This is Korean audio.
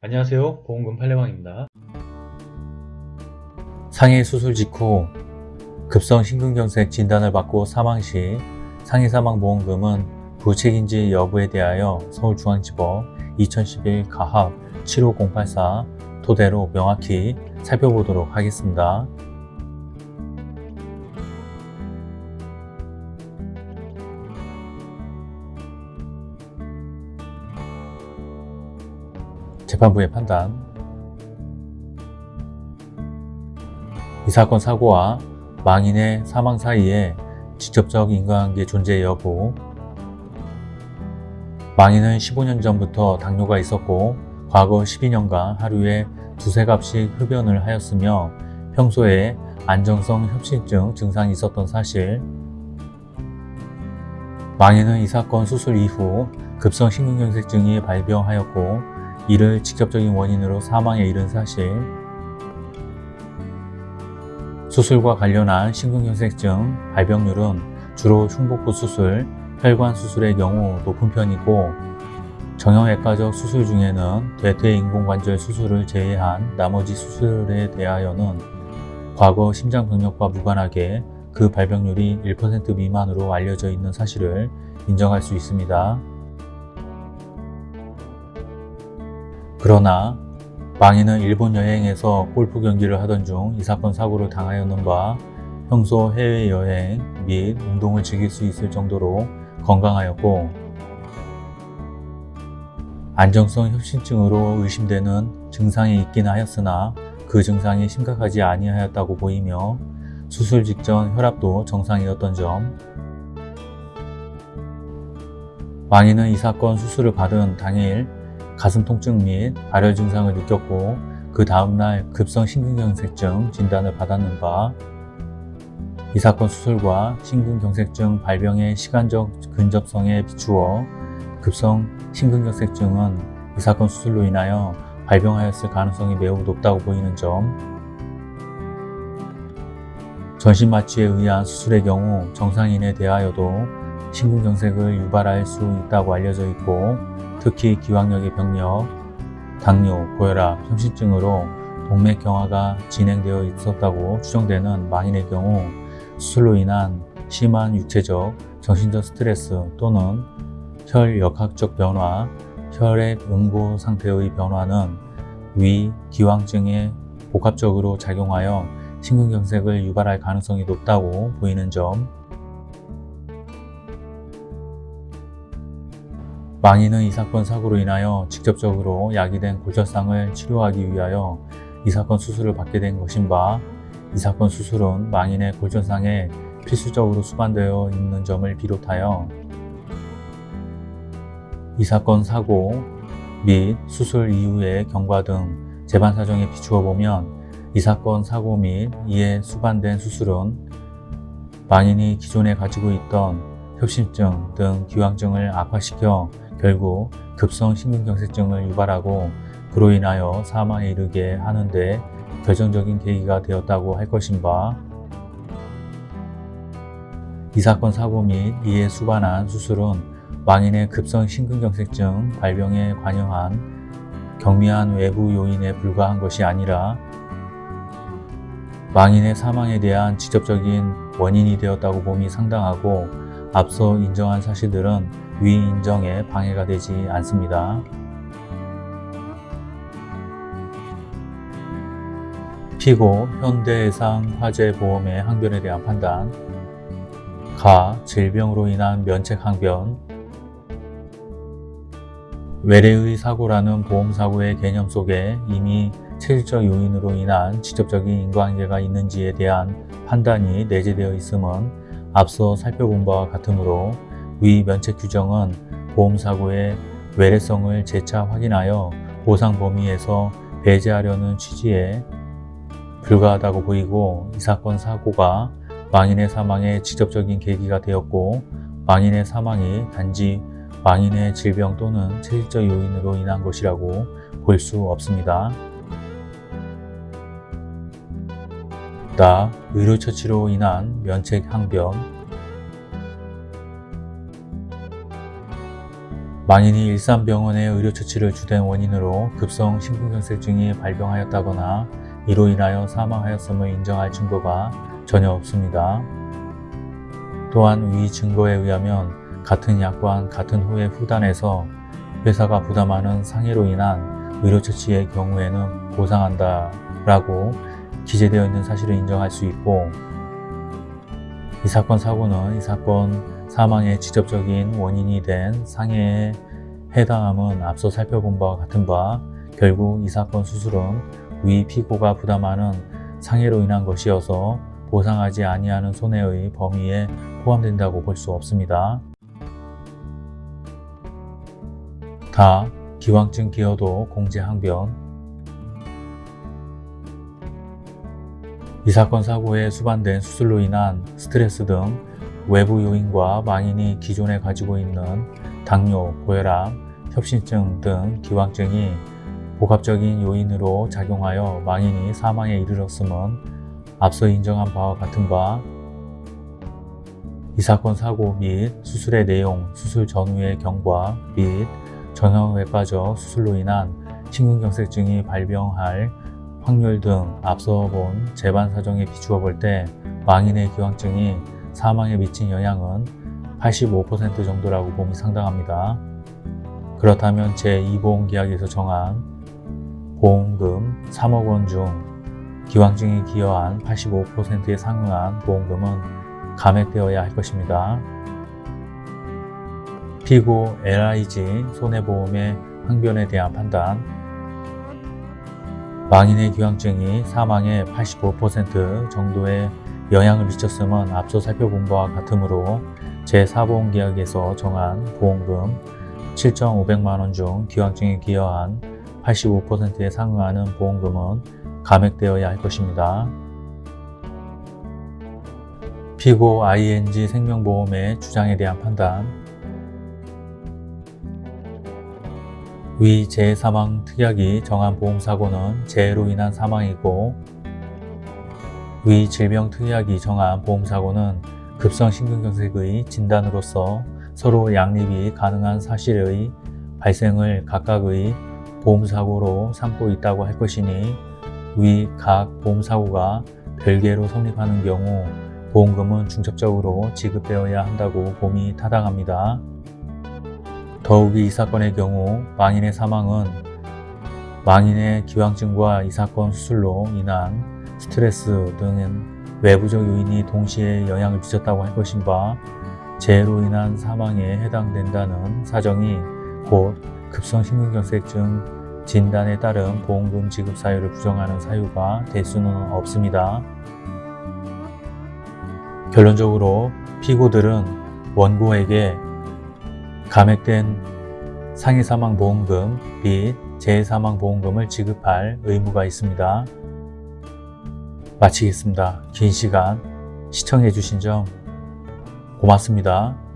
안녕하세요 보험금 팔례방입니다 상해 수술 직후 급성 심근경색 진단을 받고 사망 시 상해 사망보험금은 부책인지 여부에 대하여 서울중앙지법 2011 가합 75084 토대로 명확히 살펴보도록 하겠습니다. 재판부의 판단. 이 사건 사고와 망인의 사망 사이에 직접적 인과관계 존재 여부. 망인은 15년 전부터 당뇨가 있었고 과거 12년간 하루에 두세 갑씩 흡연을 하였으며 평소에 안정성 협심증 증상이 있었던 사실. 망인은 이 사건 수술 이후 급성 심근경색증이 발병하였고 이를 직접적인 원인으로 사망에 이른 사실 수술과 관련한 심근경색증 발병률은 주로 흉복부 수술, 혈관 수술의 경우 높은 편이고 정형외과적 수술 중에는 대퇴인공관절 수술을 제외한 나머지 수술에 대하여는 과거 심장병력과 무관하게 그 발병률이 1% 미만으로 알려져 있는 사실을 인정할 수 있습니다. 그러나 망인은 일본 여행에서 골프 경기를 하던 중 이 사건 사고를 당하였는 바 평소 해외여행 및 운동을 즐길 수 있을 정도로 건강하였고 안정성 협심증으로 의심되는 증상이 있긴 하였으나 그 증상이 심각하지 아니하였다고 보이며 수술 직전 혈압도 정상이었던 점. 망인은 이 사건 수술을 받은 당일 가슴 통증 및 발열 증상을 느꼈고 그 다음날 급성 심근경색증 진단을 받았는 바 이 사건 수술과 심근경색증 발병의 시간적 근접성에 비추어 급성 심근경색증은 이 사건 수술로 인하여 발병하였을 가능성이 매우 높다고 보이는 점. 전신마취에 의한 수술의 경우 정상인에 대하여도 심근경색을 유발할 수 있다고 알려져 있고 특히 기왕력의 병력, 당뇨, 고혈압, 협심증으로 동맥경화가 진행되어 있었다고 추정되는 만인의 경우 수술로 인한 심한 육체적, 정신적 스트레스 또는 혈역학적 변화, 혈액 응고 상태의 변화는 위, 기왕증에 복합적으로 작용하여 심근경색을 유발할 가능성이 높다고 보이는 점 망인은 이 사건 사고로 인하여 직접적으로 야기된 골절상을 치료하기 위하여 이 사건 수술을 받게 된 것인 바 이 사건 수술은 망인의 골절상에 필수적으로 수반되어 있는 점을 비롯하여 이 사건 사고 및 수술 이후의 경과 등 제반 사정에 비추어 보면 이 사건 사고 및 이에 수반된 수술은 망인이 기존에 가지고 있던 협심증 등 기왕증을 악화시켜 결국 급성 심근경색증을 유발하고 그로 인하여 사망에 이르게 하는데 결정적인 계기가 되었다고 할 것인 바이 사건 사고 및 이에 수반한 수술은 망인의 급성 심근경색증 발병에 관여한 경미한 외부 요인에 불과한 것이 아니라 망인의 사망에 대한 직접적인 원인이 되었다고 봄이 상당하고 앞서 인정한 사실들은 위 인정에 방해가 되지 않습니다. 피고 현대해상 화재보험의 항변에 대한 판단 가 질병으로 인한 면책 항변 외래의 사고라는 보험사고의 개념 속에 이미 체질적 요인으로 인한 직접적인 인과관계가 있는지에 대한 판단이 내재되어 있음은 앞서 살펴본 바와 같으므로 위 면책 규정은 보험사고의 외래성을 재차 확인하여 보상 범위에서 배제하려는 취지에 불과하다고 보이고 이 사건 사고가 망인의 사망에 직접적인 계기가 되었고 망인의 사망이 단지 망인의 질병 또는 체질적 요인으로 인한 것이라고 볼 수 없습니다. 나 의료처치로 인한 면책 항변 망인이 일산병원의 의료처치를 주된 원인으로 급성 심근경색증이 발병하였다거나 이로 인하여 사망하였음을 인정할 증거가 전혀 없습니다. 또한 위 증거에 의하면 같은 약관 같은 후의 후단에서 회사가 부담하는 상해로 인한 의료처치의 경우에는 보상한다 라고 기재되어 있는 사실을 인정할 수 있고 이 사건 사고는 이 사건 사망의 직접적인 원인이 된 상해에 해당함은 앞서 살펴본 바와 같은 바 결국 이 사건 수술은 위 피고가 부담하는 상해로 인한 것이어서 보상하지 아니하는 손해의 범위에 포함된다고 볼 수 없습니다. 다 기왕증 기여도 공제항변 이 사건 사고에 수반된 수술로 인한 스트레스 등 외부 요인과 망인이 기존에 가지고 있는 당뇨, 고혈압, 협심증 등 기왕증이 복합적인 요인으로 작용하여 망인이 사망에 이르렀음은 앞서 인정한 바와 같은 바, 이 사건 사고 및 수술의 내용, 수술 전후의 경과 및 정형외과적 수술로 인한 심근경색증이 발병할 확률 등 앞서 본 재반 사정에 비추어 볼 때 망인의 기왕증이 사망에 미친 영향은 85% 정도라고 봄이 상당합니다. 그렇다면 제2보험계약에서 정한 보험금 3억 원 중 기왕증이 기여한 85%에 상응한 보험금은 감액되어야 할 것입니다. 피고 LIG 손해보험의 항변에 대한 판단 망인의 기왕증이 사망의 85% 정도의 영향을 미쳤음은 앞서 살펴본 바와 같으므로 제4보험계약에서 정한 보험금 7,500만원 중 기왕증에 기여한 85%에 상응하는 보험금은 감액되어야 할 것입니다. 피고 ING 생명보험의 주장에 대한 판단 위 재해사망 특약이 정한 보험사고는 재해로 인한 사망이고 위 질병 특약이 정한 보험사고는 급성 심근경색의 진단으로서 서로 양립이 가능한 사실의 발생을 각각의 보험사고로 삼고 있다고 할 것이니 위 각 보험사고가 별개로 성립하는 경우 보험금은 중첩적으로 지급되어야 한다고 봄이 타당합니다. 더욱이 이 사건의 경우 망인의 사망은 망인의 기왕증과 이 사건 수술로 인한 스트레스 등은 외부적 요인이 동시에 영향을 미쳤다고 할 것인 바 재해로 인한 사망에 해당된다는 사정이 곧 급성 심근경색증 진단에 따른 보험금 지급 사유를 부정하는 사유가 될 수는 없습니다. 결론적으로 피고들은 원고에게 감액된 상해사망보험금 및 재해사망보험금을 지급할 의무가 있습니다. 마치겠습니다. 긴 시간 시청해 주신 점 고맙습니다.